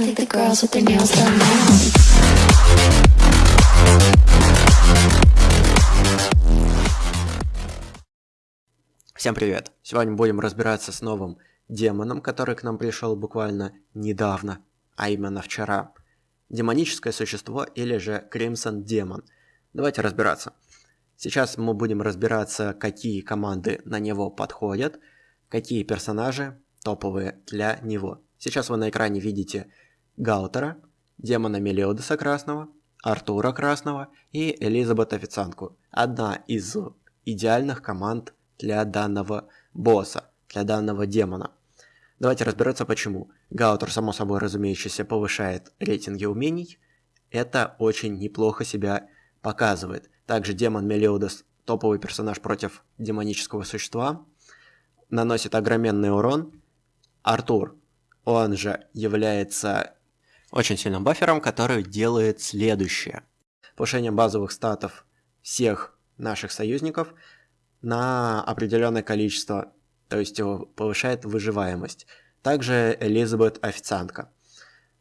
I think the girls with their nails done now. Всем привет! Сегодня будем разбираться с новым демоном, который к нам пришел буквально недавно, а именно вчера. Демоническое существо или же Crimson Демон. Давайте разбираться. Сейчас мы будем разбираться, какие команды на него подходят, какие персонажи топовые для него. Сейчас вы на экране видите Гаутера, демона Мелиодеса Красного, Артура Красного и Элизабет Официантку. Одна из идеальных команд для данного босса, для данного демона. Давайте разбираться почему. Гаутер, само собой разумеющийся, повышает рейтинги умений. Это очень неплохо себя показывает. Также демон Мелиодес, топовый персонаж против демонического существа, наносит огроменный урон. Артур, он же является очень сильным бафером, который делает следующее. Повышение базовых статов всех наших союзников на определенное количество, то есть повышает выживаемость. Также Элизабет Официантка.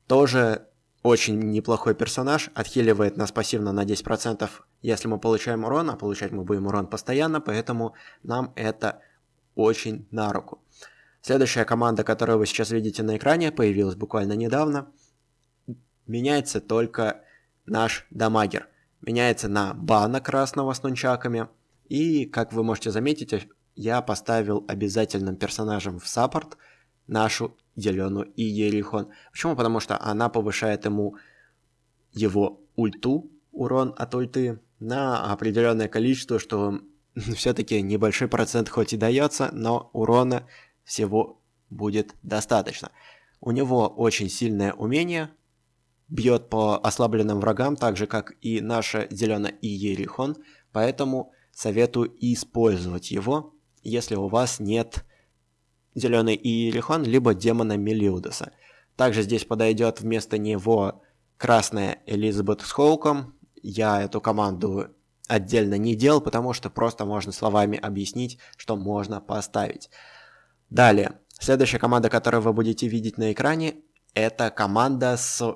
Тоже очень неплохой персонаж, отхиливает нас пассивно на 10%, если мы получаем урон, а получать мы будем урон постоянно, поэтому нам это очень на руку. Следующая команда, которую вы сейчас видите на экране, появилась буквально недавно. Меняется только наш дамагер. Меняется на бана красного с нунчаками. И, как вы можете заметить, я поставил обязательным персонажем в саппорт нашу зеленую Иерихон. Почему? Потому что она повышает ему его ульту, урон от ульты, на определенное количество, что все-таки небольшой процент хоть и дается, но урона всего будет достаточно. У него очень сильное умение, бьет по ослабленным врагам, так же как и наша зеленая Иерихон, поэтому советую использовать его, если у вас нет зеленый Иерихон, либо демона Мелиудеса. Также здесь подойдет вместо него красная Элизабет с Хоуком. Я эту команду отдельно не делал, потому что просто можно словами объяснить, что можно поставить. Далее, следующая команда, которую вы будете видеть на экране, это команда с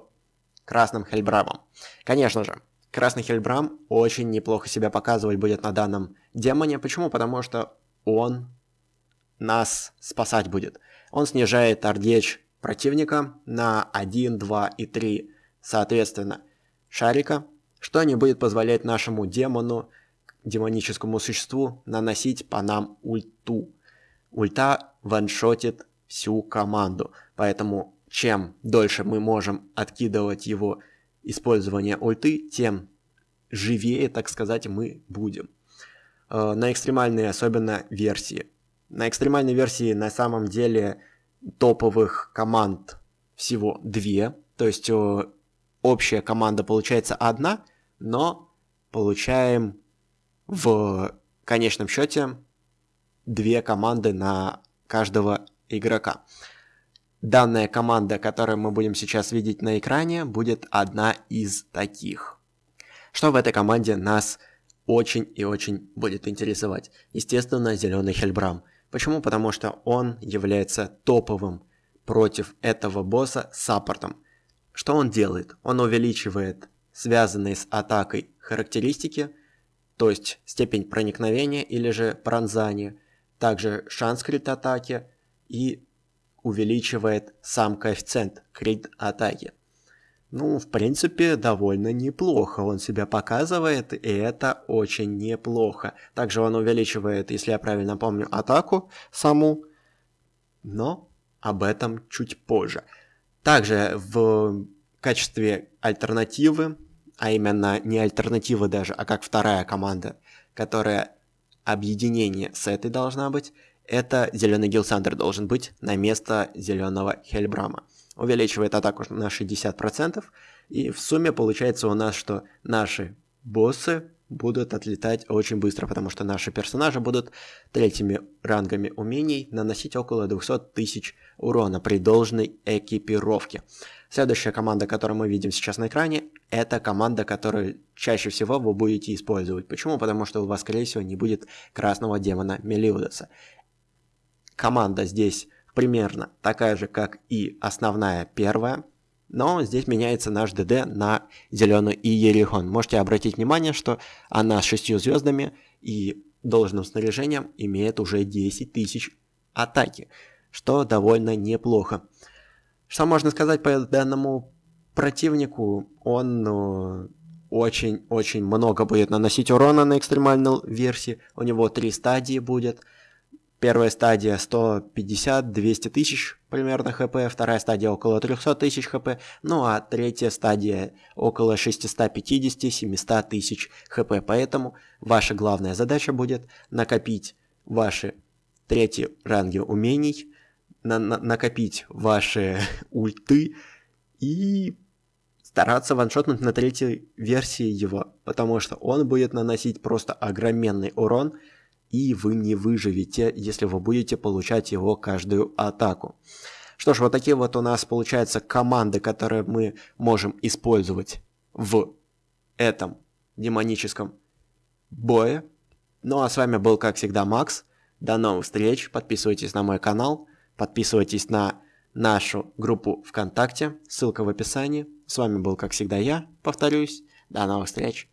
красным Хельбрамом. Конечно же, красный Хельбрам очень неплохо себя показывать будет на данном демоне. Почему? Потому что он нас спасать будет. Он снижает ардеч противника на 1, 2 и 3, соответственно, шарика, что не будет позволять нашему демону, демоническому существу, наносить по нам ульту. Ульта ваншотит всю команду, поэтому чем дольше мы можем откидывать его использование ульты, тем живее, так сказать, мы будем. Э, на экстремальной особенно версии. На экстремальной версии на самом деле топовых команд всего две, то есть э, общая команда получается одна, но получаем в конечном счете две команды на каждого игрока. Данная команда, которую мы будем сейчас видеть на экране, будет одна из таких. Что в этой команде нас очень и очень будет интересовать? Естественно, зеленый Хельбрам. Почему? Потому что он является топовым против этого босса саппортом. Что он делает? Он увеличивает связанные с атакой характеристики, то есть степень проникновения или же пронзания, также шанс крит атаки и увеличивает сам коэффициент крит атаки. Ну, в принципе, довольно неплохо он себя показывает, и это очень неплохо. Также он увеличивает, если я правильно помню, атаку саму, но об этом чуть позже. Также в качестве альтернативы, а именно не альтернативы даже, а как вторая команда, которая объединение с этой должна быть, это зеленый Гилсандер должен быть на место зеленого Хельбрама. Увеличивает атаку на 60%, и в сумме получается у нас, что наши боссы будут отлетать очень быстро, потому что наши персонажи будут третьими рангами умений наносить около 200 тысяч урона при должной экипировке. Следующая команда, которую мы видим сейчас на экране, это команда, которую чаще всего вы будете использовать. Почему? Потому что у вас, скорее всего, не будет красного демона Мелиудеса. Команда здесь примерно такая же, как и основная первая. Но здесь меняется наш ДД на зеленый Иерихон. Можете обратить внимание, что она с 6 звездами и должным снаряжением имеет уже 10 тысяч атаки, что довольно неплохо. Что можно сказать по данному противнику? Он очень-очень много будет наносить урона на экстремальной версии. У него три стадии будет – Первая стадия 150-200 тысяч примерно хп, вторая стадия около 300 тысяч хп, ну а третья стадия около 650-700 тысяч хп. Поэтому ваша главная задача будет накопить ваши третьи ранги умений, на на накопить ваши ульты и стараться ваншотнуть на третьей версии его, потому что он будет наносить просто огроменный урон, и вы не выживете, если вы будете получать его каждую атаку. Что ж, вот такие вот у нас получаются команды, которые мы можем использовать в этом демоническом бое. Ну а с вами был, как всегда, Макс. До новых встреч. Подписывайтесь на мой канал. Подписывайтесь на нашу группу ВКонтакте. Ссылка в описании. С вами был, как всегда, я. Повторюсь. До новых встреч.